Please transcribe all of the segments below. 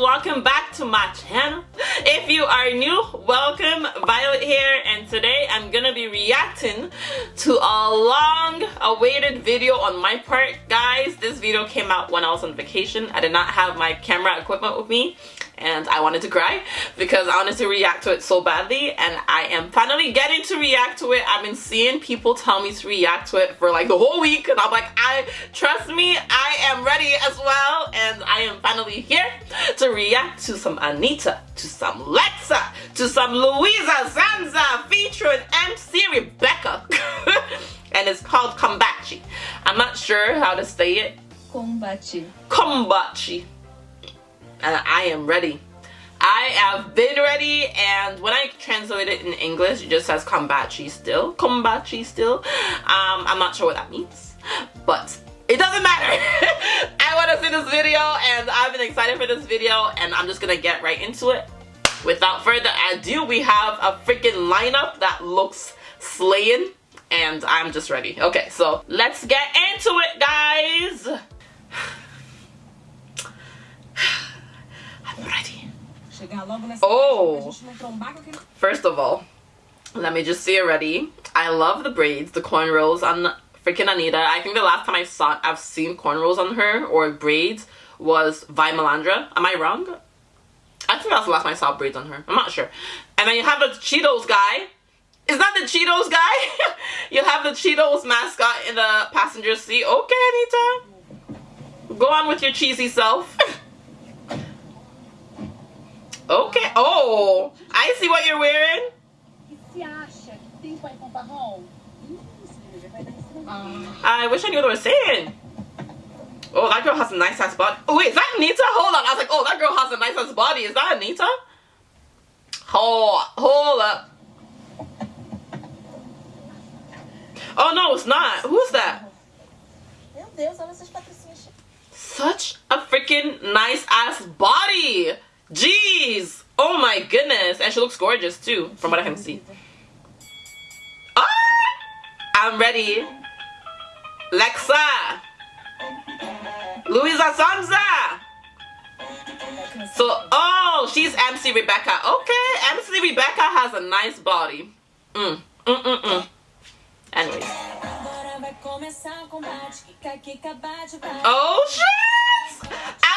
welcome back to my channel. If you are new welcome. Violet here and today i'm gonna be reacting to a long awaited video on my part. Guys this video came out when i was on vacation. I did not have my camera equipment with me and I wanted to cry because I wanted to react to it so badly and I am finally getting to react to it. I've been seeing people tell me to react to it for like the whole week and I'm like, I trust me, I am ready as well and I am finally here to react to some Anitta, to some Lexa, to some Luisa Sonza featuring MC Rebecca and it's called Combatchy. I'm not sure how to say it. Combatchy. Combatchy and I am ready. I have been ready and when I translate it in English it just says combatchy still. Combatchy still. Um, I'm not sure what that means but it doesn't matter. I want to see this video and I've been excited for this video and I'm just gonna get right into it. Without further ado we have a freaking lineup that looks slaying and I'm just ready. Okay so let's get into it guys. Oh, first of all, let me just say already, I love the braids, the cornrows on freaking Anitta. I think the last time I saw, I've seen cornrows on her or braids was Vai Malandra. Am I wrong? I think that's the last time I saw braids on her. I'm not sure. And then you have the Cheetos guy. Is that the Cheetos guy? you have the Cheetos mascot in the passenger seat. Okay, Anitta. Go on with your cheesy self. Okay. Oh, I see what you're wearing. I wish I knew what they were saying. Oh, that girl has a nice ass body. Oh, wait, is that Anitta? Hold on. I was like, oh, that girl has a nice ass body. Is that Anitta? Hold, hold up. Oh, no, it's not. Who's that? Such a freaking nice ass body. Jeez! Oh my goodness. And she looks gorgeous too, from what I can see. Ah! I'm ready. Lexa! Luisa Sonza! So, oh, she's MC Rebecca. Okay, MC Rebecca has a nice body. Mm, mm, mm, mm. Anyways. Oh, shit!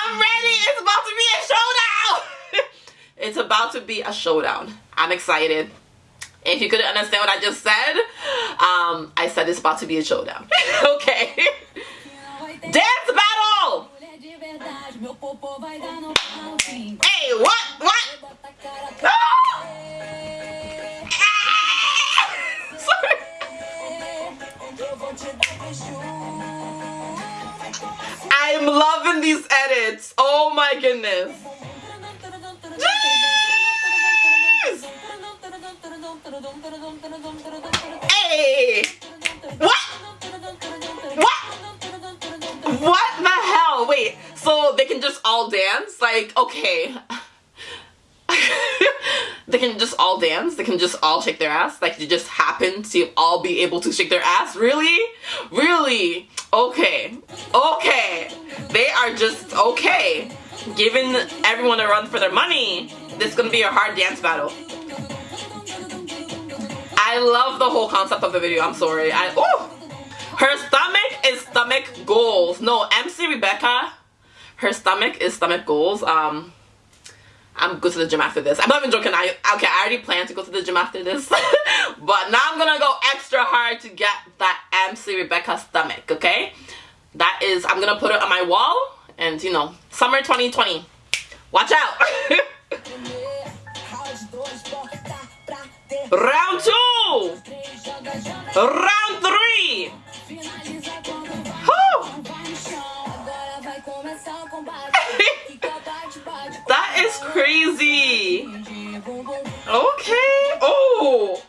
I'm ready! It's about to be a showdown! it's about to be a showdown. I'm excited. If you couldn't understand what I just said, um, I said it's about to be a showdown. okay. Dance battle! Hey, what? What? Ah! I'm loving these edits. Oh my goodness. Jeez! Hey! What? What? What the hell? Wait, so they can just all dance? Like, okay. they can just all dance. They can just all shake their ass. Like they just happen to all be able to shake their ass? Really? Really? Okay. Okay. They are just okay. Giving everyone a run for their money this is gonna be a hard dance battle. I love the whole concept of the video. I'm sorry. I oh her stomach is stomach goals. No MC Rebecca her stomach is stomach goals. Um I'm go to the gym after this. I'm not even joking. I okay, I already plan to go to the gym after this. but now I'm gonna go extra hard to get that MC Rebecca stomach, okay? That is I'm gonna put it on my wall and you know, summer 2020. Watch out! Round two! Round three! Crazy. Okay. Oh.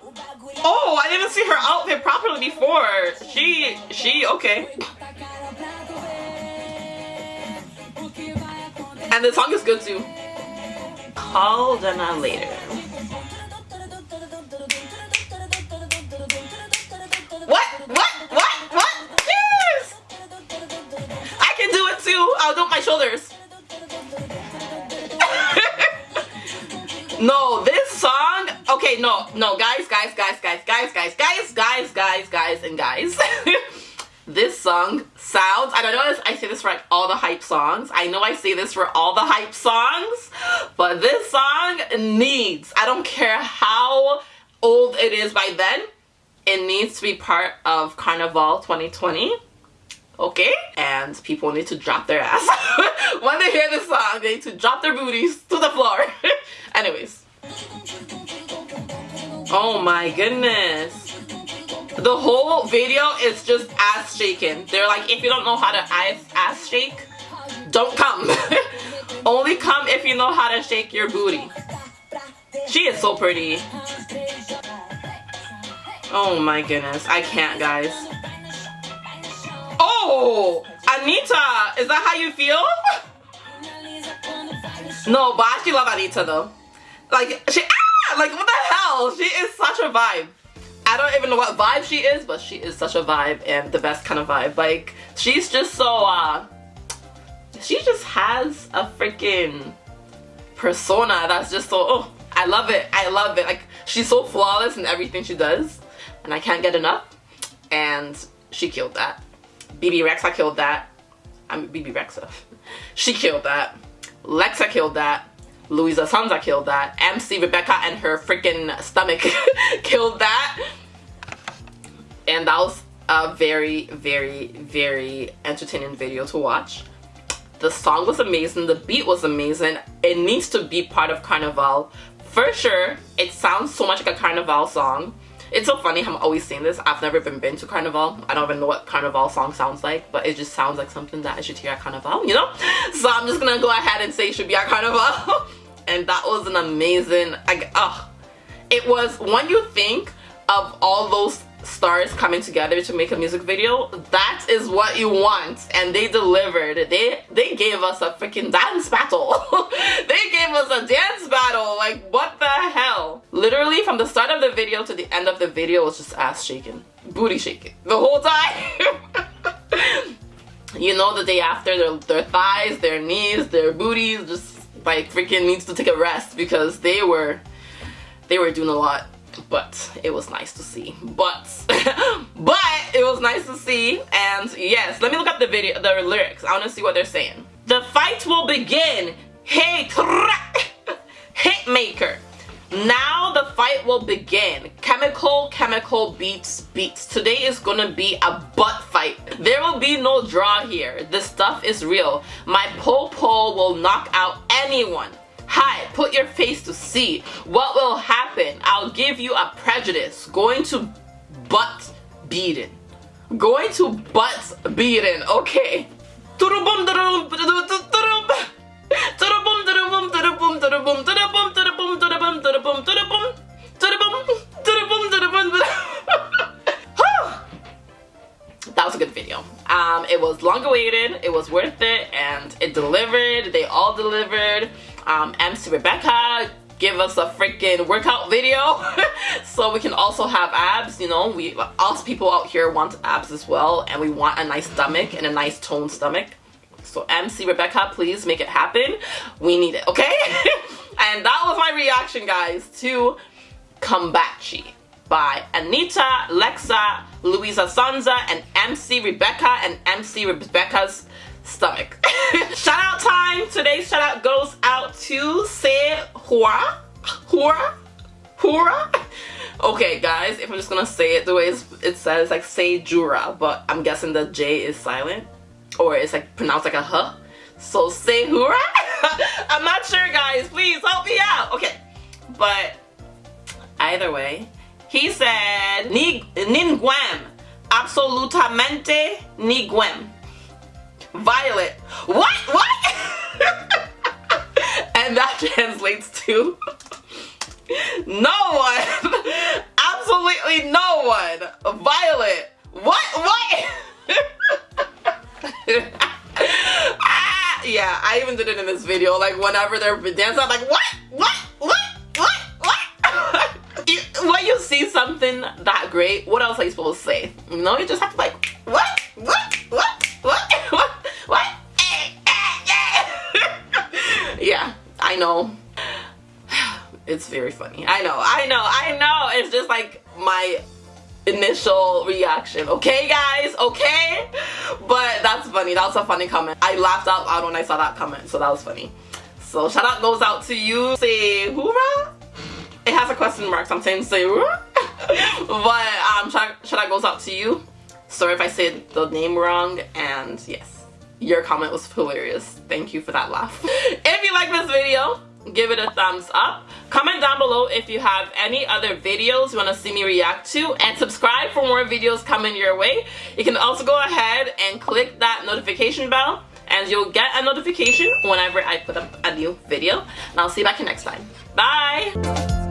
Oh, I didn't see her outfit properly before. She, she, okay. And the song is good too. Call Dana later. No, no, guys, guys, guys, guys, guys, guys, guys, guys, guys, guys, and guys. this song sounds. I don't know. I say this for like all the hype songs. I know I say this for all the hype songs, but this song needs. I don't care how old it is by then. It needs to be part of Carnival 2020 okay? And people need to drop their ass. when they hear this song, they need to drop their booties to the floor. Anyways. Oh my goodness. The whole video is just ass shaking. They're like, if you don't know how to ass, ass shake, don't come. Only come if you know how to shake your booty. She is so pretty. Oh my goodness. I can't, guys. Oh, Anitta! is that how you feel? no, but I actually love Anitta, though. Like, she, ah, like what the hell? She is such a vibe. I don't even know what vibe she is, but she is such a vibe and the best kind of vibe. Like, she's just so, uh, she just has a freaking persona that's just so, oh, I love it. I love it. Like, she's so flawless in everything she does, and I can't get enough. And she killed that. Bebe Rexha killed that. I mean, Bebe Rexha. she killed that. Lexa killed that. Luisa Sonza killed that. MC Rebecca and her freaking stomach killed that. And that was a very, very, very entertaining video to watch. The song was amazing. The beat was amazing. It needs to be part of Carnival. For sure, it sounds so much like a Carnival song. It's so funny I'm always saying this. I've never even been to Carnival. I don't even know what Carnival song sounds like, but it just sounds like something that I should hear at Carnival, you know? So I'm just gonna go ahead and say it should be at Carnival. and that was an amazing, like, oh, it was, when you think of all those stars coming together to make a music video that is what you want. And they delivered. They they gave us a freaking dance battle. They gave us a dance battle. Like what the hell? Literally from the start of the video to the end of the video was just ass shaking. Booty shaking. The whole time. You know the day after their, their thighs their knees their booties just like freaking needs to take a rest because they were they were doing a lot but it was nice to see. But but it was nice to see and yes let me look up the video the lyrics. I want to see what they're saying. The fight will begin. Hey hit maker now the fight will begin chemical chemical beats beats today is gonna be a butt fight there will be no draw here this stuff is real my po po will knock out anyone Hi, put your face to see. What will happen? I'll give you a prejudice. Going to butt beating. Going to butt beating. Okay. That was a good video. Um, it was long awaited, it was worth it, and it delivered. They all delivered um, MC Rebecca give us a freaking workout video so we can also have abs you know we us people out here want abs as well and we want a nice stomach and a nice toned stomach so MC Rebecca please make it happen we need it okay and that was my reaction guys to Combatchy by Anitta, Lexa, Luisa Sonza, and MC Rebecca and MC Rebecca's stomach. shout out time. Today's shout out goes out to Say Hura. Hura? Hura? Okay guys, if I'm just gonna say it the way it says like say Jura, but I'm guessing the J is silent. Or it's like pronounced like a huh. So say hura? I'm not sure guys, please help me out. Okay, but either way, he said ni ninguem, absolutamente ninguem. Violet. What? What? and that translates to no one. Absolutely no one. Violet. What? What? Yeah, I even did it in this video. Like whenever they're dancing, I'm like, what? What? What? What? What? when you see something that great, what else are you supposed to say? You know, you just have to like, what? What? What? What? What? What? yeah, I know. It's very funny. I know, I know, I know. It's just like my initial reaction okay guys okay funny. That was a funny comment. I laughed out loud when i saw that comment so that was funny. So shout out goes out to you say hoorah it has a question mark so i'm saying say hoorah but um shout, shout out goes out to you. Sorry if i said the name wrong and yes your comment was hilarious. Thank you for that laugh. If you like this video give it a thumbs up. Comment down below if you have any other videos you want to see me react to and subscribe for more videos coming your way. You can also go ahead and click that notification bell and you'll get a notification whenever I put up a new video. And I'll see you back here next time. Bye